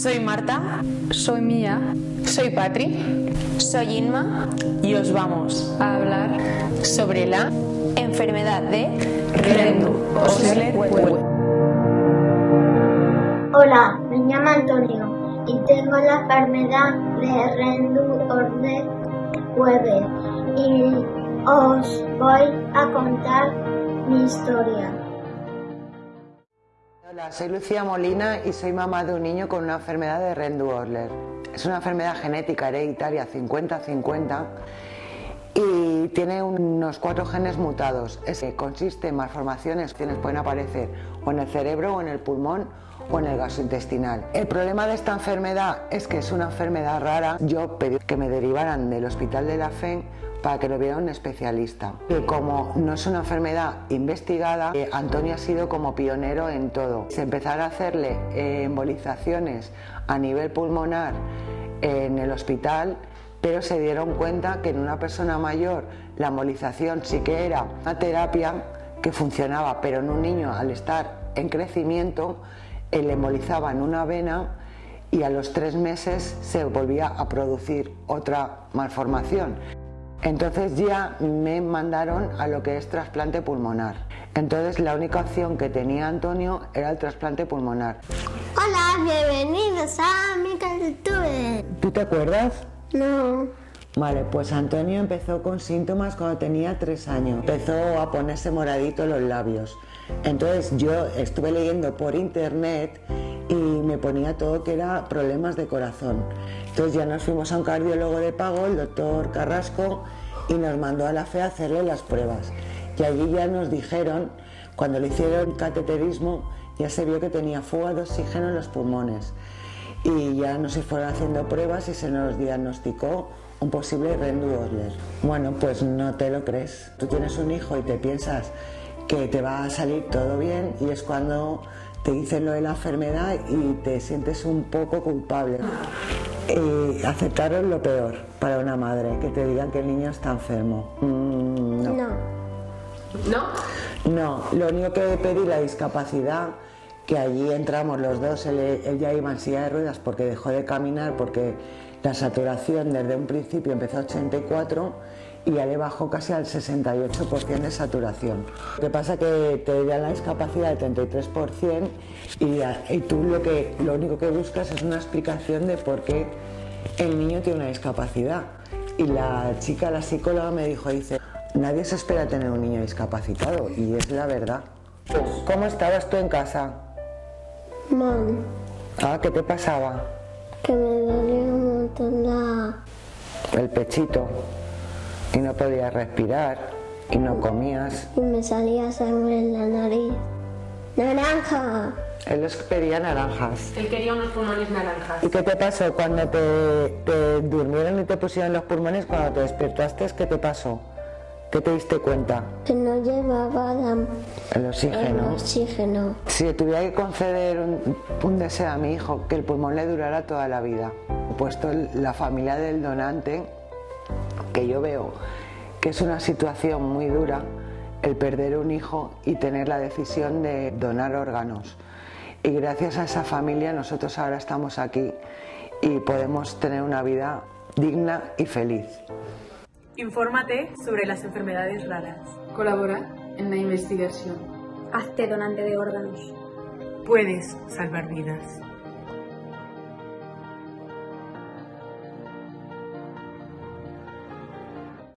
Soy Marta. Soy Mía. Soy Patri. Soy Inma. Y os vamos a hablar sobre la enfermedad de Rendu-Osler Hola, me llamo Antonio y tengo la enfermedad de Rendu-Osler y os voy a contar mi historia. Hola, soy Lucía Molina y soy mamá de un niño con una enfermedad de Rendu-Osler. Es una enfermedad genética hereditaria 50-50 y tiene unos cuatro genes mutados. Es que consiste en malformaciones que pueden aparecer o en el cerebro o en el pulmón o en el gastrointestinal. El problema de esta enfermedad es que es una enfermedad rara. Yo pedí que me derivaran del hospital de la FEN para que lo viera un especialista. Y como no es una enfermedad investigada, eh, Antonio ha sido como pionero en todo. Se empezaron a hacerle eh, embolizaciones a nivel pulmonar en el hospital, pero se dieron cuenta que en una persona mayor la embolización sí que era una terapia que funcionaba, pero en un niño al estar en crecimiento, le embolizaba en una vena y a los tres meses se volvía a producir otra malformación. Entonces ya me mandaron a lo que es trasplante pulmonar. Entonces la única opción que tenía Antonio era el trasplante pulmonar. Hola, bienvenidos a mi cultura. ¿Tú te acuerdas? No. Vale, pues Antonio empezó con síntomas cuando tenía tres años. Empezó a ponerse moradito los labios. Entonces yo estuve leyendo por internet me ponía todo que era problemas de corazón. Entonces ya nos fuimos a un cardiólogo de pago, el doctor Carrasco, y nos mandó a la FE a hacerle las pruebas. Y allí ya nos dijeron, cuando le hicieron cateterismo, ya se vio que tenía fuga de oxígeno en los pulmones. Y ya nos fueron haciendo pruebas y se nos diagnosticó un posible Rendu-Osler. Bueno, pues no te lo crees. Tú tienes un hijo y te piensas que te va a salir todo bien y es cuando te dicen lo de la enfermedad y te sientes un poco culpable. Y aceptaron lo peor para una madre, que te digan que el niño está enfermo. Mm, no. no. No, lo único que pedí la discapacidad, que allí entramos los dos, él, ya iba en silla de ruedas porque dejó de caminar, porque la saturación desde un principio empezó a 84 y ya le bajó casi al 68% de saturación. Lo que pasa es que te da la discapacidad del 33% y, y tú lo, que, lo único que buscas es una explicación de por qué el niño tiene una discapacidad. Y la chica, la psicóloga me dijo, dice, nadie se espera tener un niño discapacitado y es la verdad. ¿Cómo estabas tú en casa? Mal. Ah, ¿qué te pasaba? Que me dolía un montón la... El pechito y no podías respirar y no comías. Y me salía sangre en la nariz. ¡Naranja! Él los pedía naranjas. Él quería unos pulmones naranjas. ¿Y qué te pasó cuando te, durmieron y te pusieron los pulmones? Cuando te despertaste, ¿qué te pasó? ¿Qué te diste cuenta? Que no llevaba el oxígeno. El oxígeno. Si tuviera que conceder un, un, deseo a mi hijo, que el pulmón le durara toda la vida, puesto la familia del donante que yo veo que es una situación muy dura el perder un hijo y tener la decisión de donar órganos. Y gracias a esa familia nosotros ahora estamos aquí y podemos tener una vida digna y feliz. Infórmate sobre las enfermedades raras. Colabora en la investigación. Hazte donante de órganos. Puedes salvar vidas.